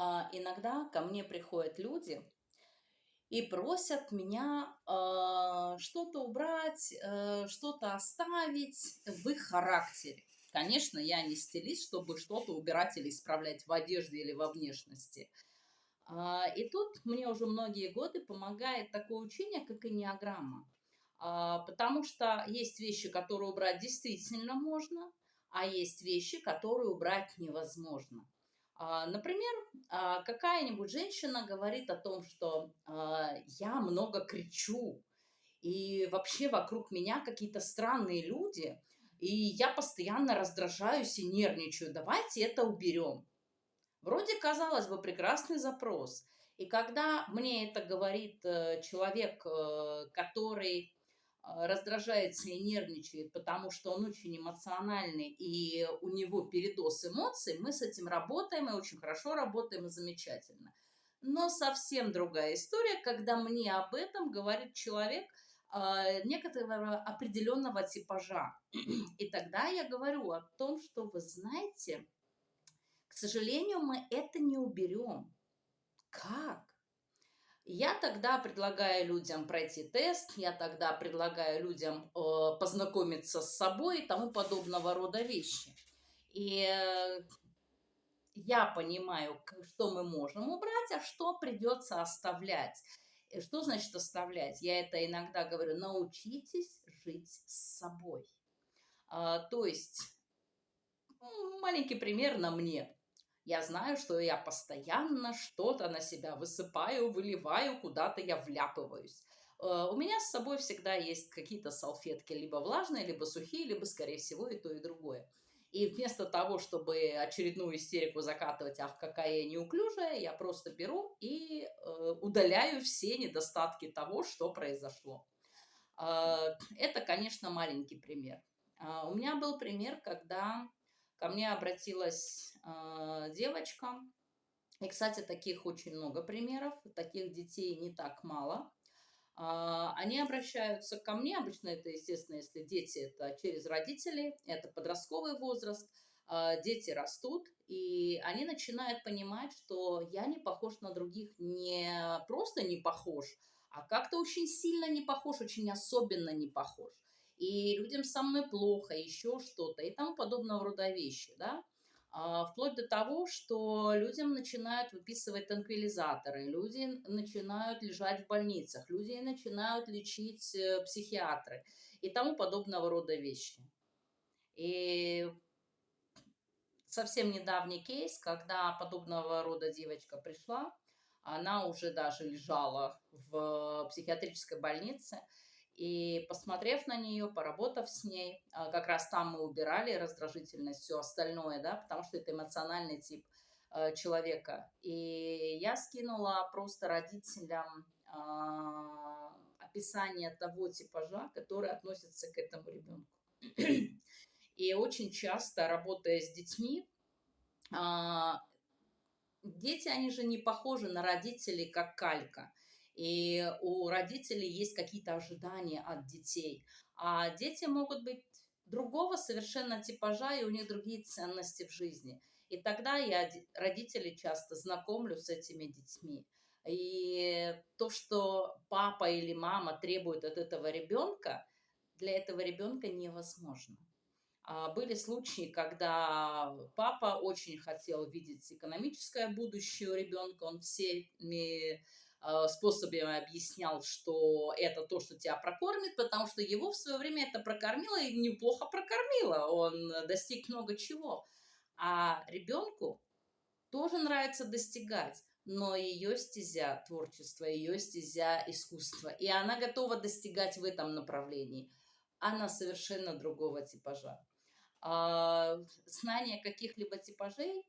А, иногда ко мне приходят люди и просят меня а, что-то убрать, э, что-то оставить в их характере. Конечно, я не стилист, чтобы что-то убирать или исправлять в одежде или во внешности. А, и тут мне уже многие годы помогает такое учение, как инеограмма. Потому что есть вещи, которые убрать действительно можно, а есть вещи, которые убрать невозможно. А, например, а, какая-нибудь женщина говорит о том, что а, я много кричу, и вообще вокруг меня какие-то странные люди, и я постоянно раздражаюсь и нервничаю. Давайте это уберем. Вроде, казалось бы, прекрасный запрос. И когда мне это говорит э, человек, э, который раздражается и нервничает, потому что он очень эмоциональный, и у него передоз эмоций, мы с этим работаем, и очень хорошо работаем, и замечательно. Но совсем другая история, когда мне об этом говорит человек э, некоторого определенного типажа. И тогда я говорю о том, что вы знаете, к сожалению, мы это не уберем. Как? Я тогда предлагаю людям пройти тест, я тогда предлагаю людям э, познакомиться с собой и тому подобного рода вещи. И э, я понимаю, что мы можем убрать, а что придется оставлять. И что значит оставлять? Я это иногда говорю, научитесь жить с собой. А, то есть, маленький пример на мне. Я знаю, что я постоянно что-то на себя высыпаю, выливаю, куда-то я вляпываюсь. Э, у меня с собой всегда есть какие-то салфетки, либо влажные, либо сухие, либо, скорее всего, и то, и другое. И вместо того, чтобы очередную истерику закатывать, ах, какая я неуклюжая, я просто беру и э, удаляю все недостатки того, что произошло. Э, это, конечно, маленький пример. Э, у меня был пример, когда Ко мне обратилась э, девочка. И, кстати, таких очень много примеров. Таких детей не так мало. Э, они обращаются ко мне. Обычно это, естественно, если дети, это через родителей. Это подростковый возраст. Э, дети растут. И они начинают понимать, что я не похож на других. Не просто не похож, а как-то очень сильно не похож, очень особенно не похож и людям со мной плохо, еще что-то и тому подобного рода вещи, да. А, вплоть до того, что людям начинают выписывать танквилизаторы, люди начинают лежать в больницах, люди начинают лечить э, психиатры и тому подобного рода вещи. И совсем недавний кейс, когда подобного рода девочка пришла, она уже даже лежала в психиатрической больнице, и посмотрев на нее, поработав с ней, а, как раз там мы убирали раздражительность, все остальное, да, потому что это эмоциональный тип э, человека. И я скинула просто родителям э, описание того типажа, который относится к этому ребенку. И очень часто, работая с детьми, дети, они же не похожи на родителей, как калька – и у родителей есть какие-то ожидания от детей. А дети могут быть другого совершенно типажа, и у них другие ценности в жизни. И тогда я родителей часто знакомлю с этими детьми. И то, что папа или мама требует от этого ребенка, для этого ребенка невозможно. А были случаи, когда папа очень хотел видеть экономическое будущее у ребенка, он всеми способами объяснял, что это то, что тебя прокормит, потому что его в свое время это прокормило и неплохо прокормило. Он достиг много чего. А ребенку тоже нравится достигать, но ее стезя творчество, ее стезя искусство. И она готова достигать в этом направлении. Она совершенно другого типажа. А, знание каких-либо типажей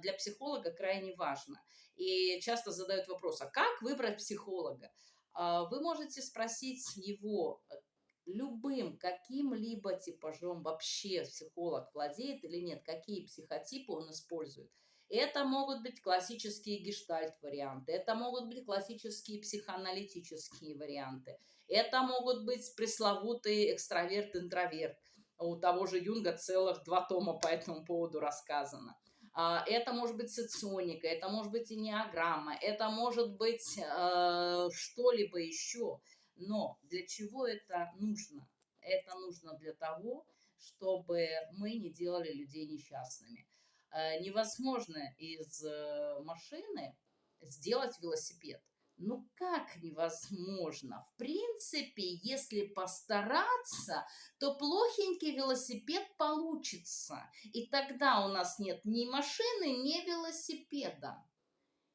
для психолога крайне важно. И часто задают вопрос, а как выбрать психолога? А, вы можете спросить его э, любым каким-либо типажом вообще психолог владеет или нет, какие психотипы он использует. Это могут быть классические гештальт-варианты, это могут быть классические психоаналитические варианты, это могут быть пресловутый экстраверт-интроверт. У того же Юнга целых два тома по этому поводу рассказано. А, это может быть соционика, это может быть инеограмма, это может быть э, что-либо еще. Но для чего это нужно? Это нужно для того, чтобы мы не делали людей несчастными. Э, невозможно из э, машины сделать велосипед. Ну как невозможно? В принципе, если постараться, то плохенький велосипед получится. И тогда у нас нет ни машины, ни велосипеда.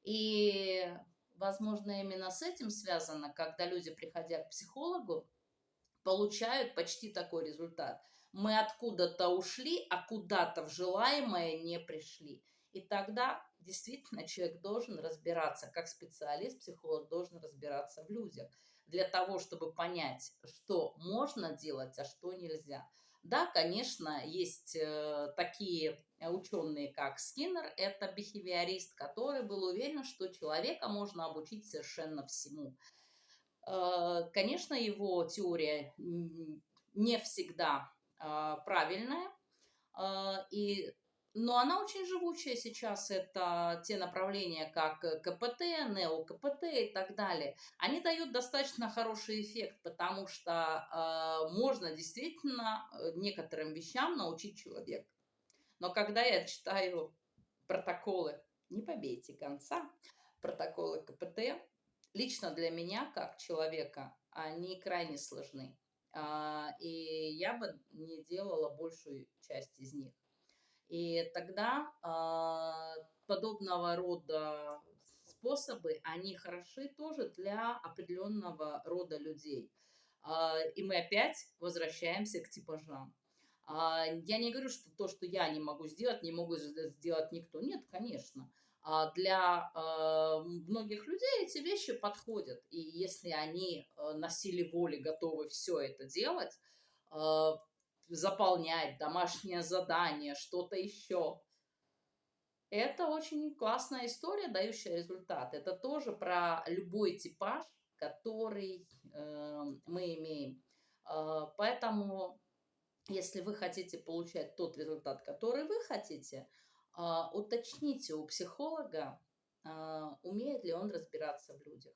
И, возможно, именно с этим связано, когда люди, приходя к психологу, получают почти такой результат. Мы откуда-то ушли, а куда-то в желаемое не пришли. И тогда действительно человек должен разбираться, как специалист, психолог должен разбираться в людях, для того, чтобы понять, что можно делать, а что нельзя. Да, конечно, есть э, такие ученые, как Скиннер, это бихевиорист, который был уверен, что человека можно обучить совершенно всему. Э, конечно, его теория не всегда э, правильная, и но она очень живучая сейчас. Это те направления, как КПТ, НеоКПТ и так далее. Они дают достаточно хороший эффект, потому что э, можно действительно э, некоторым вещам научить человека. Но когда я читаю протоколы, не побейте конца, протоколы КПТ, лично для меня, как человека, они крайне сложны. Э, и я бы не делала большую часть из них. И тогда э, подобного рода способы, они хороши тоже для определенного рода людей. Э, и мы опять возвращаемся к типажам. Э, я не говорю, что то, что я не могу сделать, не могу сделать никто. Нет, конечно. А для э, многих людей эти вещи подходят. И если они э, на силе воли готовы все это делать, э, заполнять, домашнее задание, что-то еще. Это очень классная история, дающая результат. Это тоже про любой типаж, который э, мы имеем. Э, поэтому, если вы хотите получать тот результат, который вы хотите, э, уточните у психолога, э, умеет ли он разбираться в людях.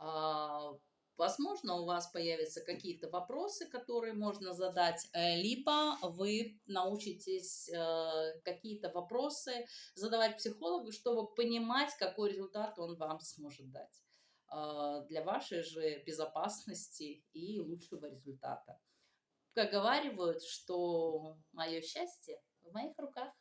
Э, Возможно, у вас появятся какие-то вопросы, которые можно задать, э, либо вы научитесь э, какие-то вопросы задавать психологу, чтобы понимать, какой результат он вам сможет дать э, для вашей же безопасности и лучшего результата. Поговаривают, что мое счастье в моих руках.